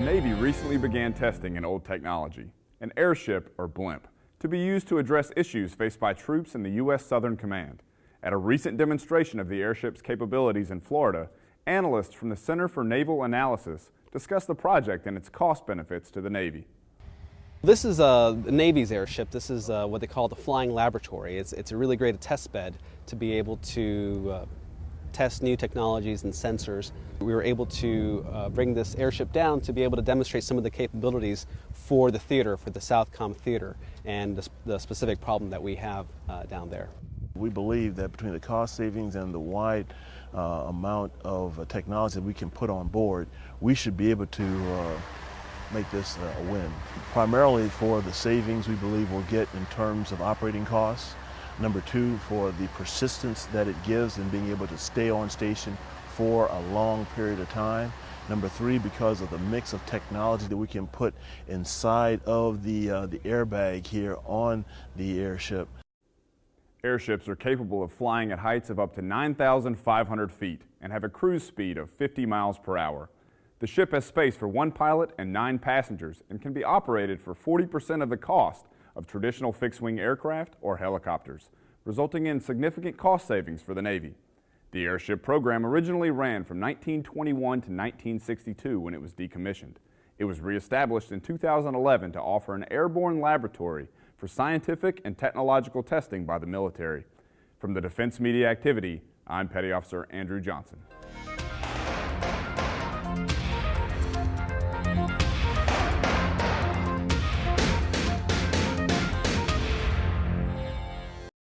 Navy recently began testing an old technology, an airship or blimp, to be used to address issues faced by troops in the U.S. Southern Command. At a recent demonstration of the airship's capabilities in Florida, analysts from the Center for Naval Analysis discussed the project and its cost benefits to the Navy. This is uh, the Navy's airship. This is uh, what they call the flying laboratory. It's, it's a really great test bed to be able to uh, test new technologies and sensors. We were able to uh, bring this airship down to be able to demonstrate some of the capabilities for the theater, for the Southcom theater, and the, the specific problem that we have uh, down there. We believe that between the cost savings and the wide uh, amount of uh, technology that we can put on board, we should be able to uh, make this a win. Primarily for the savings we believe we'll get in terms of operating costs, Number two, for the persistence that it gives in being able to stay on station for a long period of time. Number three, because of the mix of technology that we can put inside of the, uh, the airbag here on the airship. Airships are capable of flying at heights of up to 9,500 feet and have a cruise speed of 50 miles per hour. The ship has space for one pilot and nine passengers and can be operated for 40% of the cost of traditional fixed-wing aircraft or helicopters, resulting in significant cost savings for the Navy. The airship program originally ran from 1921 to 1962 when it was decommissioned. It was reestablished in 2011 to offer an airborne laboratory for scientific and technological testing by the military. From the Defense Media Activity, I'm Petty Officer Andrew Johnson.